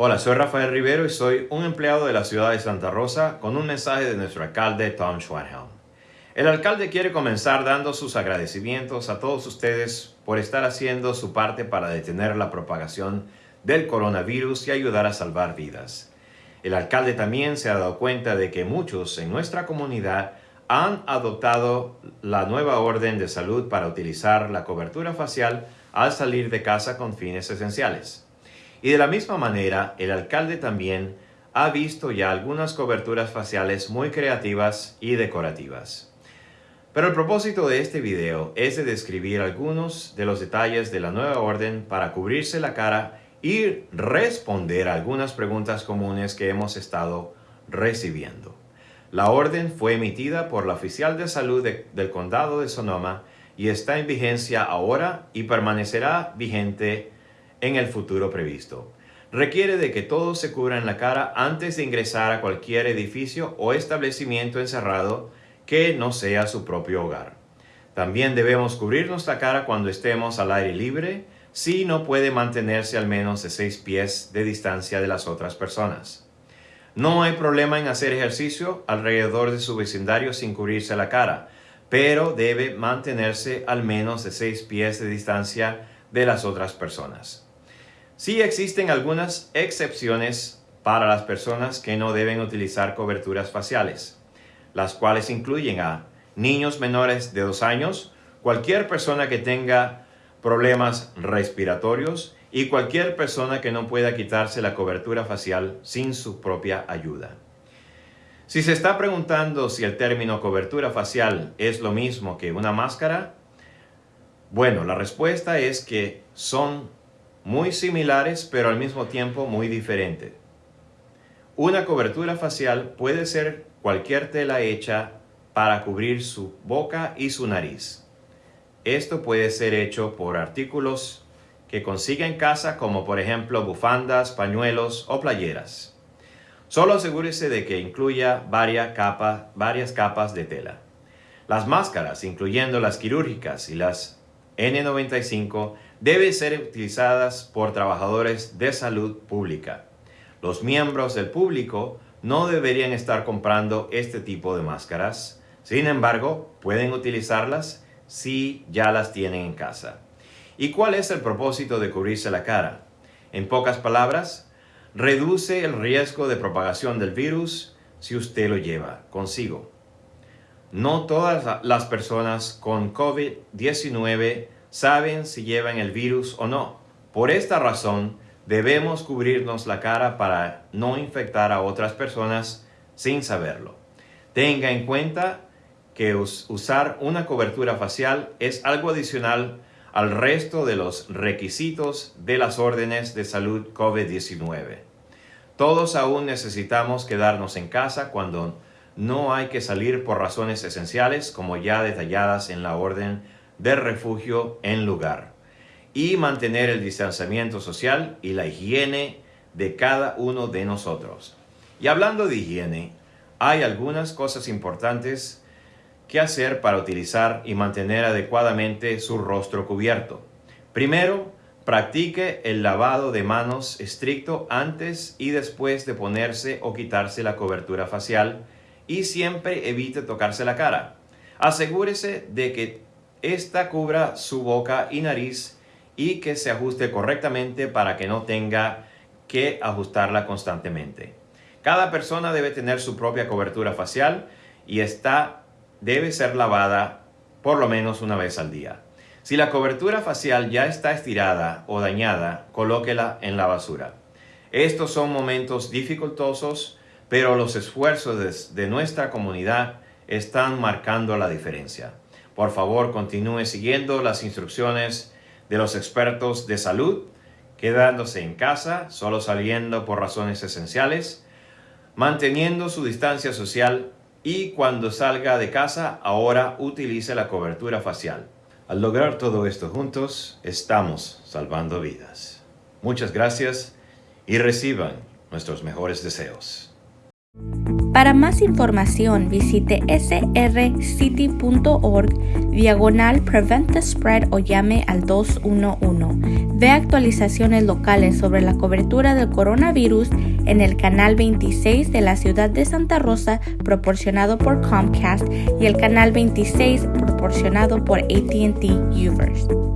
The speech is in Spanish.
Hola, soy Rafael Rivero y soy un empleado de la ciudad de Santa Rosa con un mensaje de nuestro alcalde Tom Schwanhelm. El alcalde quiere comenzar dando sus agradecimientos a todos ustedes por estar haciendo su parte para detener la propagación del coronavirus y ayudar a salvar vidas. El alcalde también se ha dado cuenta de que muchos en nuestra comunidad han adoptado la nueva orden de salud para utilizar la cobertura facial al salir de casa con fines esenciales. Y de la misma manera, el alcalde también ha visto ya algunas coberturas faciales muy creativas y decorativas. Pero el propósito de este video es de describir algunos de los detalles de la nueva orden para cubrirse la cara y responder algunas preguntas comunes que hemos estado recibiendo. La orden fue emitida por la oficial de salud del condado de Sonoma y está en vigencia ahora y permanecerá vigente en el futuro previsto. Requiere de que todos se cubran la cara antes de ingresar a cualquier edificio o establecimiento encerrado que no sea su propio hogar. También debemos cubrirnos la cara cuando estemos al aire libre si no puede mantenerse al menos de seis pies de distancia de las otras personas. No hay problema en hacer ejercicio alrededor de su vecindario sin cubrirse la cara, pero debe mantenerse al menos de 6 pies de distancia de las otras personas. Sí existen algunas excepciones para las personas que no deben utilizar coberturas faciales, las cuales incluyen a niños menores de 2 años, cualquier persona que tenga problemas respiratorios, y cualquier persona que no pueda quitarse la cobertura facial sin su propia ayuda. Si se está preguntando si el término cobertura facial es lo mismo que una máscara, bueno, la respuesta es que son muy similares pero al mismo tiempo muy diferentes. Una cobertura facial puede ser cualquier tela hecha para cubrir su boca y su nariz. Esto puede ser hecho por artículos que consiga en casa como por ejemplo bufandas, pañuelos o playeras. Solo asegúrese de que incluya varias, varias capas de tela. Las máscaras, incluyendo las quirúrgicas y las N95, deben ser utilizadas por trabajadores de salud pública. Los miembros del público no deberían estar comprando este tipo de máscaras. Sin embargo, pueden utilizarlas si ya las tienen en casa. ¿Y cuál es el propósito de cubrirse la cara? En pocas palabras, reduce el riesgo de propagación del virus si usted lo lleva consigo. No todas las personas con COVID-19 saben si llevan el virus o no. Por esta razón, debemos cubrirnos la cara para no infectar a otras personas sin saberlo. Tenga en cuenta que usar una cobertura facial es algo adicional al resto de los requisitos de las órdenes de salud COVID-19. Todos aún necesitamos quedarnos en casa cuando no hay que salir por razones esenciales como ya detalladas en la orden de refugio en lugar y mantener el distanciamiento social y la higiene de cada uno de nosotros. Y hablando de higiene, hay algunas cosas importantes qué hacer para utilizar y mantener adecuadamente su rostro cubierto. Primero, practique el lavado de manos estricto antes y después de ponerse o quitarse la cobertura facial y siempre evite tocarse la cara. Asegúrese de que ésta cubra su boca y nariz y que se ajuste correctamente para que no tenga que ajustarla constantemente. Cada persona debe tener su propia cobertura facial y está debe ser lavada por lo menos una vez al día. Si la cobertura facial ya está estirada o dañada, colóquela en la basura. Estos son momentos dificultosos, pero los esfuerzos de, nuestra comunidad están marcando la diferencia. Por favor, continúe siguiendo las instrucciones de los expertos de salud, quedándose en casa, solo saliendo por razones esenciales, manteniendo su distancia social y cuando salga de casa ahora utilice la cobertura facial. Al lograr todo esto juntos, estamos salvando vidas. Muchas gracias y reciban nuestros mejores deseos. Para más información visite srcity.org diagonal prevent the spread o llame al 211. Ve actualizaciones locales sobre la cobertura del coronavirus en el canal 26 de la ciudad de Santa Rosa proporcionado por Comcast y el canal 26 proporcionado por ATT Uverse.